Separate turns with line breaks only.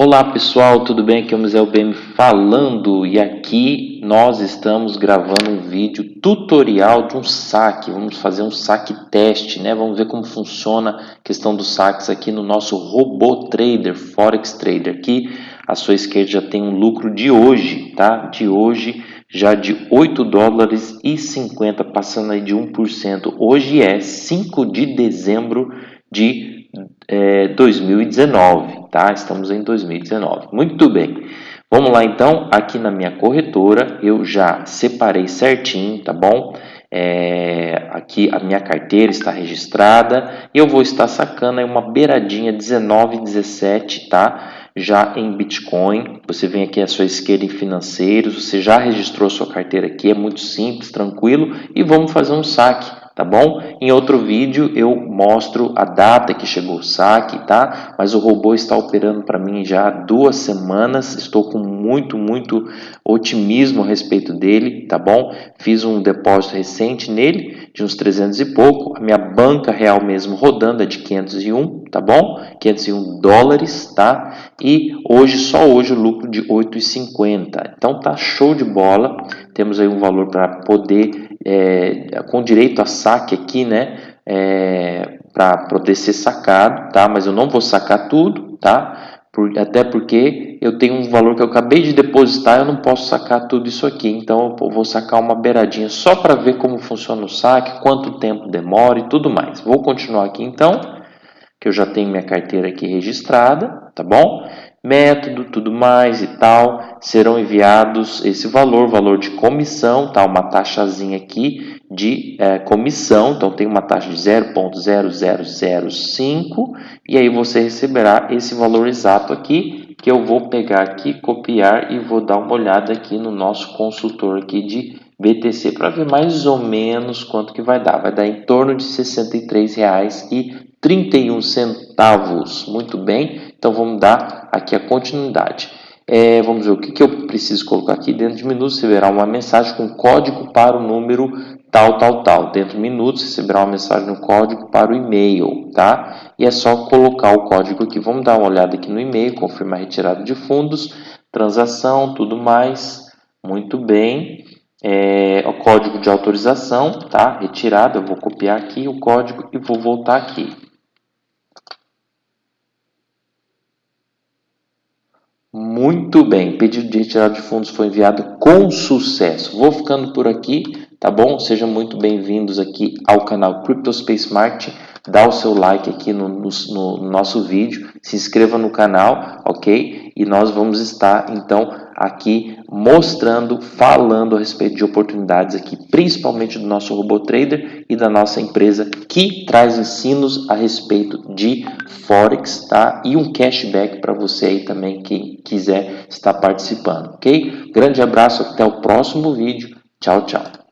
Olá pessoal, tudo bem? Aqui é o Museu BM falando e aqui nós estamos gravando um vídeo tutorial de um saque. Vamos fazer um saque teste, né? Vamos ver como funciona a questão dos saques aqui no nosso robô trader, Forex Trader. Aqui à sua esquerda já tem um lucro de hoje, tá? De hoje já de 8 dólares e 50, passando aí de 1%. Hoje é 5 de dezembro de é, 2019, tá? Estamos em 2019. Muito bem. Vamos lá então, aqui na minha corretora, eu já separei certinho, tá bom? É, aqui a minha carteira está registrada e eu vou estar sacando aí uma beiradinha 1917, tá? Já em Bitcoin, você vem aqui à sua esquerda em financeiros, você já registrou sua carteira aqui, é muito simples, tranquilo e vamos fazer um saque tá bom? Em outro vídeo eu mostro a data que chegou o saque, tá? Mas o robô está operando para mim já há duas semanas, estou com muito, muito otimismo a respeito dele, tá bom? Fiz um depósito recente nele, de uns 300 e pouco, a minha banca real mesmo rodando é de 501, tá bom? 501 dólares, tá? E hoje, só hoje, o lucro de 8,50. Então tá show de bola, temos aí um valor para poder é, com direito a saque aqui, né? É, para poder ser sacado, tá? Mas eu não vou sacar tudo, tá? Por, até porque eu tenho um valor que eu acabei de depositar, eu não posso sacar tudo isso aqui. Então eu vou sacar uma beiradinha só para ver como funciona o saque, quanto tempo demora e tudo mais. Vou continuar aqui então, que eu já tenho minha carteira aqui registrada, tá bom? Método, tudo mais e tal, serão enviados esse valor, valor de comissão, tá? Uma taxazinha aqui de é, comissão, então tem uma taxa de 0.0005 e aí você receberá esse valor exato aqui, que eu vou pegar aqui, copiar e vou dar uma olhada aqui no nosso consultor aqui de BTC para ver mais ou menos quanto que vai dar. Vai dar em torno de R$ 63,31. Muito bem, então vamos dar aqui a continuidade. É, vamos ver o que, que eu preciso colocar aqui. Dentro de minutos receberá uma mensagem com código para o número tal, tal, tal. Dentro de minutos receberá uma mensagem no código para o e-mail, tá? E é só colocar o código aqui. Vamos dar uma olhada aqui no e-mail, confirmar retirada de fundos, transação, tudo mais. Muito bem. É, o código de autorização, tá? Retirada, eu vou copiar aqui o código e vou voltar aqui. Muito bem, pedido de retirada de fundos foi enviado com sucesso. Vou ficando por aqui, tá bom? Sejam muito bem-vindos aqui ao canal CryptoSpace Marketing. Dá o seu like aqui no, no, no nosso vídeo, se inscreva no canal, ok? E nós vamos estar, então, aqui mostrando, falando a respeito de oportunidades aqui, principalmente do nosso robô trader e da nossa empresa que traz ensinos a respeito de Forex, tá? E um cashback para você aí também, quem quiser estar participando, ok? Grande abraço, até o próximo vídeo. Tchau, tchau.